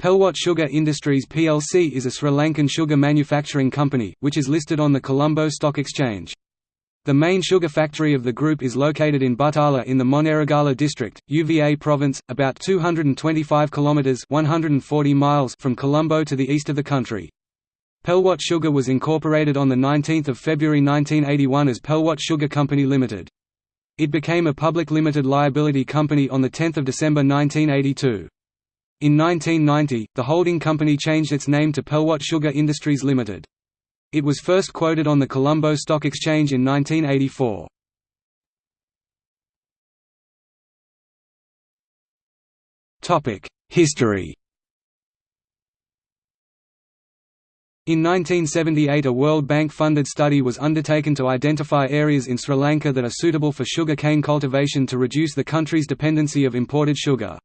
Pelwatte Sugar Industries plc is a Sri Lankan sugar manufacturing company, which is listed on the Colombo Stock Exchange. The main sugar factory of the group is located in Buttala in the Moneragala district, UVA province, about 225 kilometers (140 miles) from Colombo to the east of the country. Pelwatte Sugar was incorporated on the 19th of February 1981 as Pelwatte Sugar Company Limited. It became a public limited liability company on the 10th of December 1982. In 1990, the holding company changed its name to Pelwatte Sugar Industries Limited. It was first quoted on the Colombo Stock Exchange in 1984. History In 1978 a World Bank-funded study was undertaken to identify areas in Sri Lanka that are suitable for sugar cane cultivation to reduce the country's dependency of imported sugar.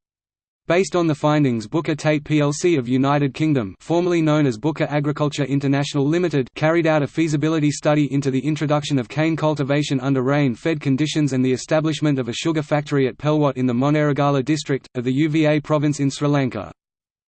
Based on the findings Booker Tate plc of United Kingdom formerly known as Booker Agriculture International Limited carried out a feasibility study into the introduction of cane cultivation under rain-fed conditions and the establishment of a sugar factory at Pelwatte in the Moneragala district, of the UVA province in Sri Lanka.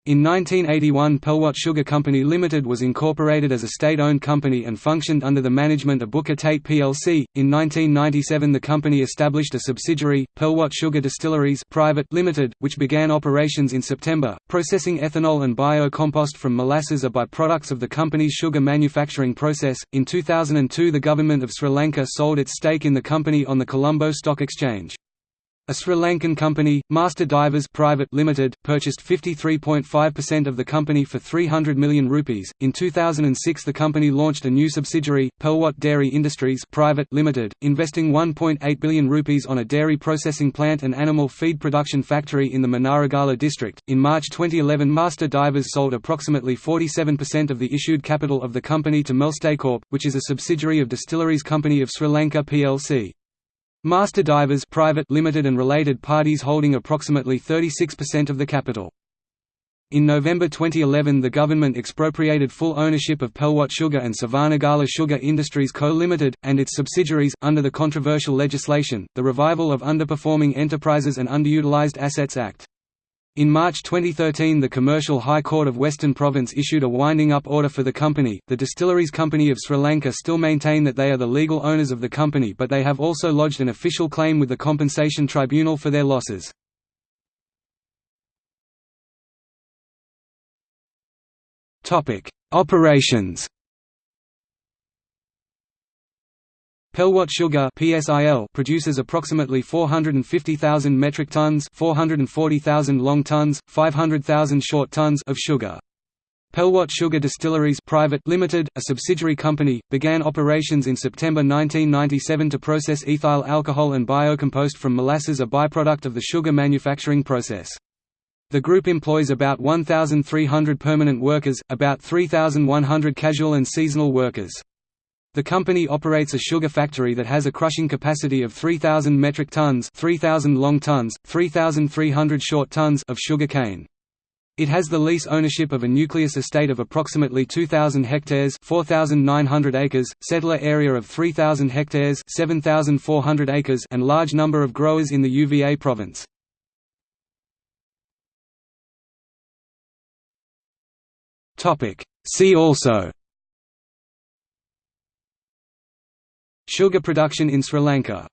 In 1981 Pelwatte Sugar Company Limited was incorporated as a state-owned company and functioned under the management of Booker Tate plc. In 1997 the company established a subsidiary, Pelwatte Sugar Distilleries Private Limited, which began operations in September. Processing ethanol and bio-compost from molasses are by-products of the company's sugar manufacturing process. In 2002 the government of Sri Lanka sold its stake in the company on the Colombo Stock Exchange. A Sri Lankan company, Master Divers Private Limited, purchased 53.5% of the company for 300 million rupees. In 2006, the company launched a new subsidiary, Pelwatte Dairy Industries Private Limited, investing 1.8 billion rupees on a dairy processing plant and animal feed production factory in the Moneragala district. In March 2011, Master Divers sold approximately 47% of the issued capital of the company to Melstacorp, which is a subsidiary of Distilleries Company of Sri Lanka plc. Master Divers Private Limited and related parties holding approximately 36% of the capital. In November 2011 the government expropriated full ownership of Pelwatte Sugar and Sevanagala Sugar Industries Co. Limited, and its subsidiaries, under the controversial legislation, the Revival of Underperforming Enterprises and Underutilized Assets Act. In March 2013 the Commercial High Court of Western Province issued a winding up order for the company. The Distilleries Company of Sri Lanka still maintain that they are the legal owners of the company but they have also lodged an official claim with the Compensation Tribunal for their losses. Operations Pelwatte Sugar (PSIL) produces approximately 450,000 metric tons, 440,000 long tons, 500,000 short tons of sugar. Pelwatte Sugar Distilleries Private Limited, a subsidiary company, began operations in September 1997 to process ethyl alcohol and biocompost from molasses a byproduct of the sugar manufacturing process. The group employs about 1,300 permanent workers, about 3,100 casual and seasonal workers. The company operates a sugar factory that has a crushing capacity of 3,000 metric tons 3,000 long tons, 3,300 short tons of sugar cane. It has the lease ownership of a nucleus estate of approximately 2,000 hectares 4,900 acres, settler area of 3,000 hectares 7,400 acres and large number of growers in the UVA province. See also Sugar production in Sri Lanka